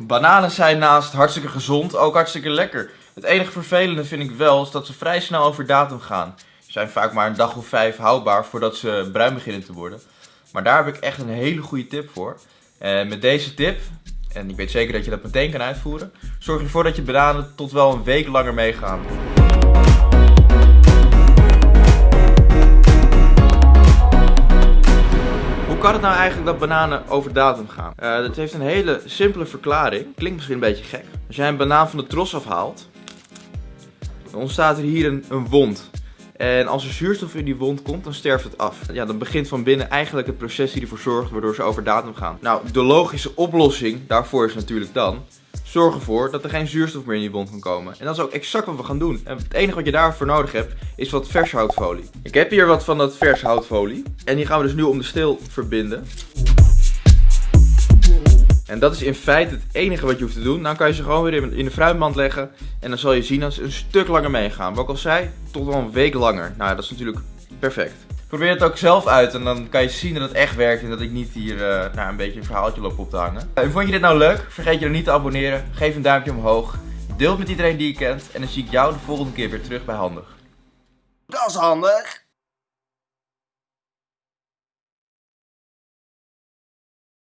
Bananen zijn naast hartstikke gezond ook hartstikke lekker. Het enige vervelende vind ik wel is dat ze vrij snel over datum gaan. Ze zijn vaak maar een dag of vijf houdbaar voordat ze bruin beginnen te worden. Maar daar heb ik echt een hele goede tip voor. En met deze tip, en ik weet zeker dat je dat meteen kan uitvoeren, zorg ervoor dat je bananen tot wel een week langer meegaan. Kan het nou eigenlijk dat bananen over datum gaan? Uh, dat heeft een hele simpele verklaring. Klinkt misschien een beetje gek. Als jij een banaan van de tros afhaalt, dan ontstaat er hier een, een wond. En als er zuurstof in die wond komt, dan sterft het af. Ja, dan begint van binnen eigenlijk het proces die ervoor zorgt waardoor ze over datum gaan. Nou, de logische oplossing daarvoor is natuurlijk dan Zorg ervoor dat er geen zuurstof meer in je wond kan komen. En dat is ook exact wat we gaan doen. En het enige wat je daarvoor nodig hebt, is wat vers houtfolie. Ik heb hier wat van dat vers houtfolie. En die gaan we dus nu om de steel verbinden. En dat is in feite het enige wat je hoeft te doen. Dan kan je ze gewoon weer in de fruitmand leggen. En dan zal je zien dat ze een stuk langer meegaan. Wat ik al zei, tot wel een week langer. Nou, dat is natuurlijk perfect. Probeer het ook zelf uit en dan kan je zien dat het echt werkt en dat ik niet hier uh, een beetje een verhaaltje loop op te hangen. En vond je dit nou leuk? Vergeet je dan niet te abonneren. Geef een duimpje omhoog. Deel het met iedereen die je kent en dan zie ik jou de volgende keer weer terug bij Handig. Dat is handig!